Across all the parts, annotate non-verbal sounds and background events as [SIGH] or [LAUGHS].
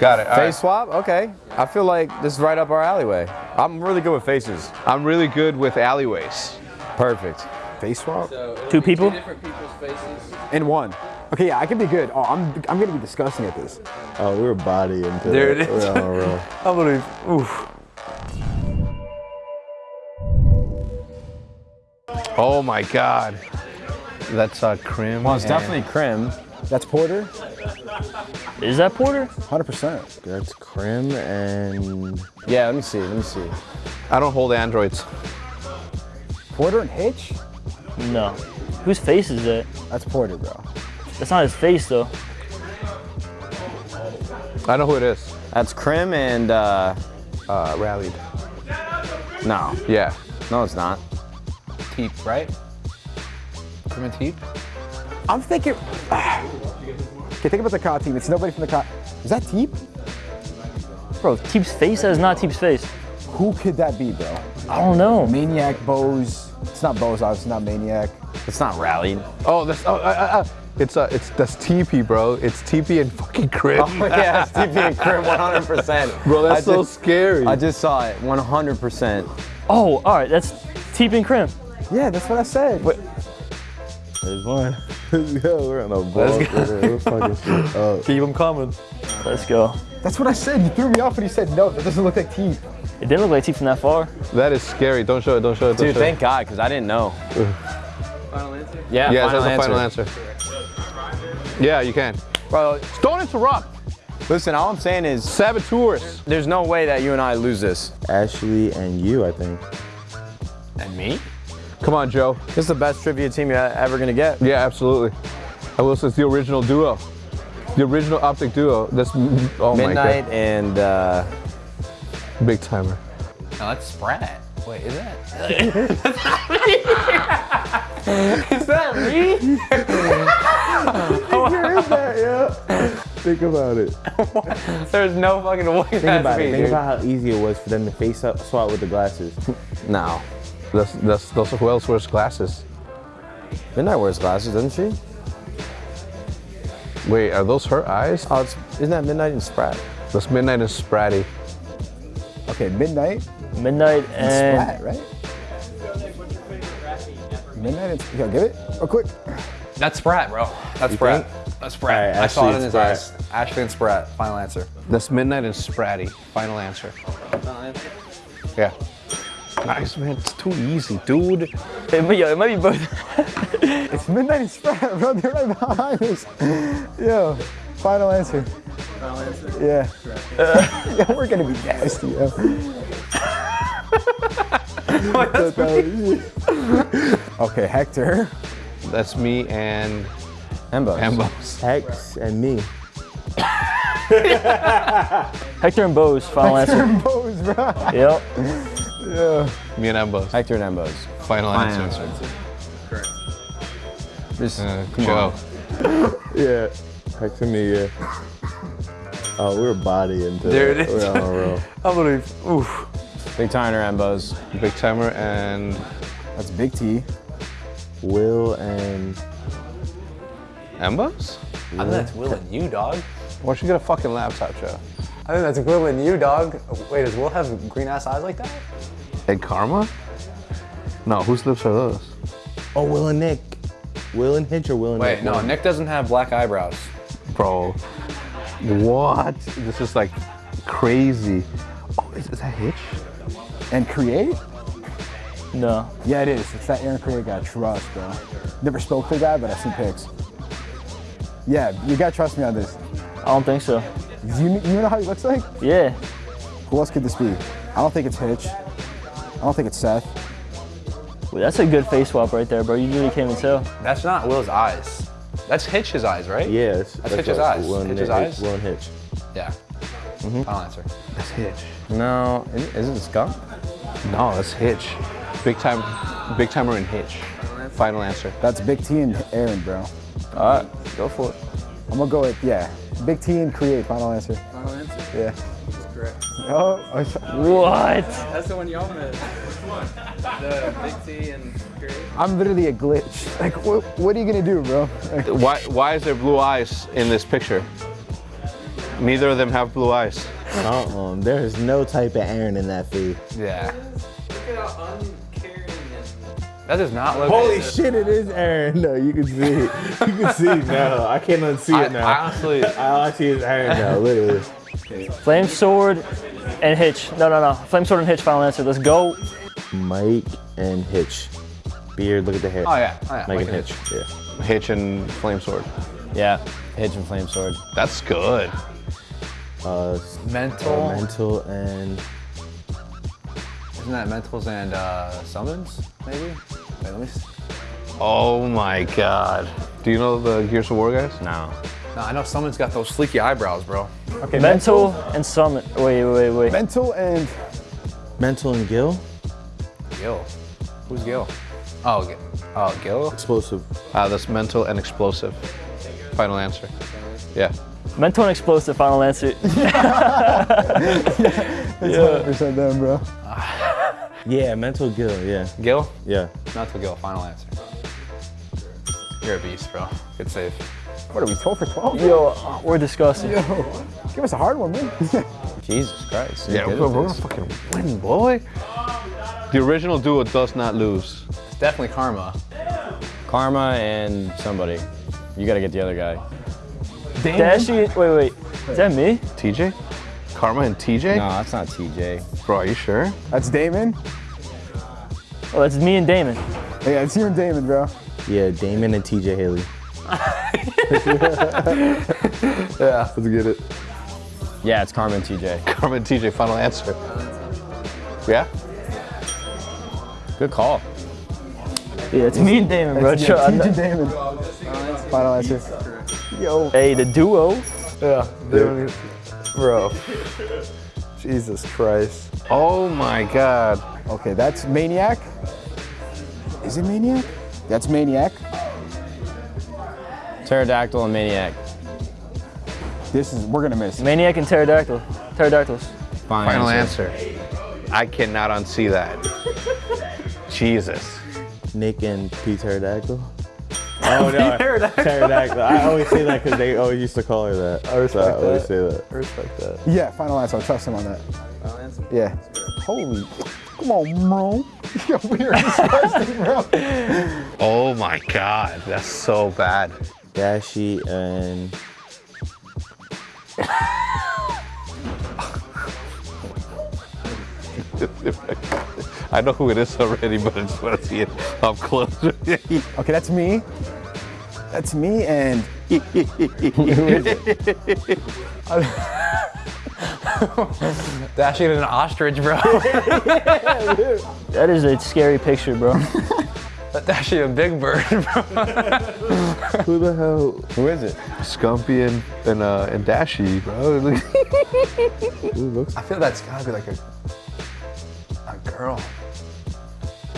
Got it. All Face right. swap? Okay. I feel like this is right up our alleyway. I'm really good with faces. I'm really good with alleyways. Perfect. Face swap? Two people? Two different people's faces. In one. Okay, yeah, I can be good. Oh, I'm I'm gonna be disgusting at this. Oh, we were body into There it is. We're on a roll. [LAUGHS] I believe. Oof. Oh my God. That's uh, Crim. Well, it's and- definitely Crim. That's Porter, Is that Porter? 100%. That's Crim and Yeah, let me see. Let me see. I don't hold androids. Porter and Hitch? No. Whose face is that? That's Porter, bro. That's not his face though. I know who it is. That's Crim and, uh, Uh, rallied. no. Yeah. No, it's not. Teep, right? Crim and Teep? I'm thinking. Okay, think about the car team. It's nobody from the car. Is that Teep? Bro, Teep's face, that is not Teep's face. Who could that be, bro? I don't know. Maniac, Boze. It's not Boze, obviously not Maniac. It's not rallied. Oh, that's oh, uh, uh, uh, it's uh, it's that's TP, bro. It's TP and fucking Crim. Oh, yeah, it's TP and Crim 100%. Bro, that's I so just- scary. I just saw it 100%. Oh, all right, that's Teep and Crim. Yeah, that's what I said. there's one. [LAUGHS] Let's go. We're on a ball. We're fucking [LAUGHS] up. Keep them coming. Let's go. That's what I said. You threw me off when you said no. That doesn't look like teeth. It didn't look like teeth from that far. that is scary. Don't show it. Don't show it. Don't Dude, show thank God, because I didn't know. Final answer? Yeah. Yeah, final that's the final answer. Yeah, you can. Bro, Don't interrupt. listen, all I'm saying is Saboteurs. there's no way that you and I lose this. Ashley and you, I think. And me? Come on, Joe. This is the best trivia team you're ever going to get. Yeah, absolutely. I will say it's the original duo. The original optic duo. That's oh Midnite and uh, big timer. No, that's Sprat. Wait, is that? [LAUGHS] Is that me? [LAUGHS] [LAUGHS] Think about it. There's no fucking way Think that's about me, it. Think dude. about how easy it was for them to face up swap with the glasses. No. That's that's those who else wears glasses. Midnite wears glasses, doesn't she? Wait, are those her eyes? Oh, it's, isn't that Midnite and Sprat? That's Midnite and Spratty. Okay, Midnite Midnite and Sprat, right? Midnite and Yo, get it? Real quick. That's Sprat, bro. That's Sprat. That's Sprat. Alright, I saw it in his Sprat. eyes. Ashley and Sprat. Final answer. That's Midnite and Spratty. Final answer. Yeah. Nice, man. It's too easy, dude. it, might- yo, it might be both. [LAUGHS] It's Midnite and Sprat, bro. They're right behind us. Yo, final answer. Final answer? Yeah. [LAUGHS] yeah, we're gonna be nasty, yo. [LAUGHS] okay, Hector. That's me and Embo. Ambos. Hex and me. Hector and Boze, final answer. Hector and Boze, bro. Yep. Me and Ambos. Hector and Embos. Final Final answer. answer. Just, Uh, come Joe. on. [LAUGHS] Yeah. Hex and me, yeah. Oh, we were body into There it is. We're on a roll. [LAUGHS] I believe. Oof. Big timer, Embos. Big timer and That's Big T. Will and Ambos? I think that's Will and you, dog. Why don't you get a fucking laptop, Joe? I think that's Will and you, dog. Wait, does Will have green ass eyes like that? Egg Karma? No, whose lips are those? Oh, Will and Nick. Will and Hitch or Will and Wait, Nick? no, Nick doesn't have black eyebrows. Bro. What? This is like crazy. Oh, is, is that Hitch? And Create? No. Yeah, it is. It's that Aaron Create guy. Trust, bro. Never spoke to the guy, but I've seen pics. Yeah, you gotta trust me on this. I don't think so. You, you know how he looks like? Yeah. Who else could this be? I don't think it's Hitch. I don't think it's Seth. Well, that's a good face swap right there, bro. You really can't even tell. That's not Will's eyes. That's Hitch's eyes, right? Yeah, that's, Hitch's eyes. Will and Hitch's Nick- eyes? Will and Hitch. Yeah. Mm-hmm. Final answer. That's Hitch. No, is, is it Skunk? No, that's Hitch. Big time, big timer in Hitch. Final answer. That's Big T and Aaron, bro. All right, go for it. I'm gonna go with, yeah. Big T and Create, final answer. Final answer? Yeah. That's correct. Oh, What? That's the one y'all missed. Which one? The Big T and Create. I'm literally a glitch. Like, what, what are you gonna do, bro? Like, Why, why is there blue eyes in this picture? Neither of them have blue eyes. Uh-uh. There is no type of Aaron in that face. Yeah. Look at how uncaring and That does not look. Holy shit, it is Aaron. No, you can see it. You can see it [LAUGHS] now. I can't unsee I, it now. I honestly, I see is Aaron now. Look at this. Flame sword and hitch. No, no, no. Flame sword and hitch. Final answer. Let's go. Mike and Hitch. Beard, look at the hair. oh yeah, oh, yeah. Mike Mike and and Hitch. Yeah. Hitch and Flame Sword. Yeah, Hitch and Flame Sword. That's good. Uh, Mental. mental and Isn't that mentals and uh, summons? Maybe. Wait, let me. s- Oh my god. Do you know the Gears of War guys? No. No, I know someone's got those sleeky eyebrows, bro. Okay. Mental and summon. Wait, wait, wait. Mental and mental and Gil. Gil. Who's Gil? Oh, Gil. Oh, Gil. Explosive. Ah, that's mental and explosive. Final answer. Yeah. Mental and explosive. Final answer. [LAUGHS] Yeah. It's 100% them, bro. Yeah, mental Gil. Yeah. Gil. Yeah. Mental Gil. Final answer. You're a beast, bro. Good save. What are we, 12 for 12? Yo, uh, we're disgusting. Yo, give us a hard one, man. [LAUGHS] Jesus Christ. Yeah, we're, we're gonna fucking win, boy. The original duo does not lose. It's definitely karma. Karma and somebody. You gotta get the other guy. Dashy. Wait, wait. Is that me? TJ? Karma and TJ? No, that's not TJ. Bro, are you sure? That's Damon. Oh, that's me and Damon. Yeah, it's you and Damon, bro. Yeah, Damon and TJ Haley. [LAUGHS] Yeah. Let's get it. Yeah, it's Karma and TJ. Karma and TJ, final answer. Yeah? Good call. Yeah, it's me and Damon, bro. Yeah, I'm TJ not- Damon. Final answer. Yo. Hey, the duo. Yeah. Bro. Jesus Christ. Oh my god. Okay, that's Maniac. Is it Maniac? That's Maniac. Pterodactyl and Maniac. This is, we're gonna miss. Maniac and pterodactyl. Pterodactyls. Final answer. I cannot unsee that. [LAUGHS] Jesus. Nick and P Pterodactyl. Oh [LAUGHS] no, pterodactyl. I always say that because they always used to call her that. I respect I always that. say that. I respect that. Yeah, final answer. I'll trust him on that. Final answer. Yeah. Holy. Come on, bro. [LAUGHS] Yo, we are disgusting, bro. Oh my god. That's so bad. Dashy and [LAUGHS] I know who it is already, but I just want to see it up close. Okay, that's me. That's me and [LAUGHS] who is it? Dashing an ostrich, bro. [LAUGHS] That is a scary picture, bro. That's actually a big bird, [LAUGHS] bro. who the hell? Who is it? Scumpy and and, uh, and Dashy, bro. I feel that's gotta be like a a girl.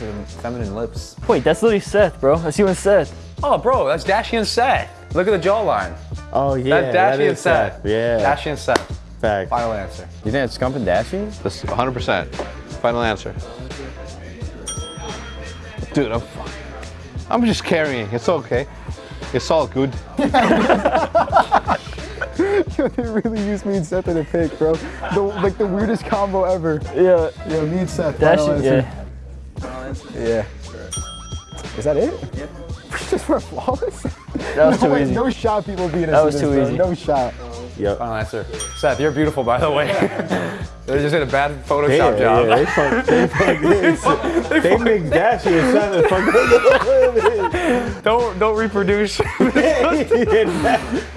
With feminine lips. Wait, that's literally Seth, bro. That's you and Seth. Oh, bro, that's Dashy and Seth. Look at the jawline. Oh yeah, That's that Dashy and Seth. Yeah, Dashy and Seth. fact. Final answer. You think it's Scump and Dashy? That's 100%. Final answer. Dude, I'm, I'm just carrying. It's okay. It's all good. Yo, [LAUGHS] [LAUGHS] they really used me and Seth in a pick, bro. The, like the weirdest combo ever. Yeah. Yo, me and Seth. final answer. Yeah. Final answer. Yeah. Is that it? Yeah. Just for flawless? That was [LAUGHS] no, too way, easy. no shot people beating us That in was this, too bro. easy. No shot. Yep. Final answer. Seth, you're beautiful, by the way. [LAUGHS] they just did a bad Photoshop Yeah, job. yeah, they fuck, they [LAUGHS] fuck this. They make Dashy and Seth and fuck Don't don't reproduce. Don't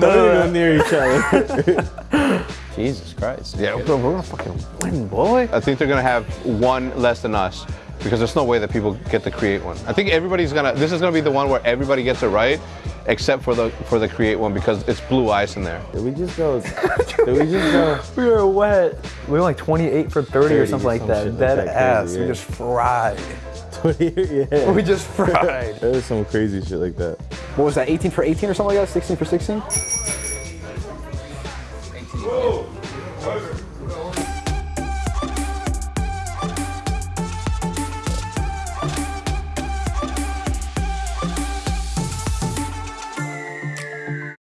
go near each other. Jesus Christ. Yeah, bro, we're gonna fucking win, boy. I think they're gonna have one less than us because there's no way that people get to create one. I think everybody's gonna. This is gonna be the one where everybody gets it right, except for the for the create one because it's blue ice in there. Did we just go? Did we just go? [LAUGHS] we were wet. We were like 28 for 30, 30 or something like some that. shit like Dead that ass. crazy, We yeah. just fried. [LAUGHS] yeah. We just fried. There's some crazy shit like that. What was that, 18 for 18 or something like that? 16 for 16?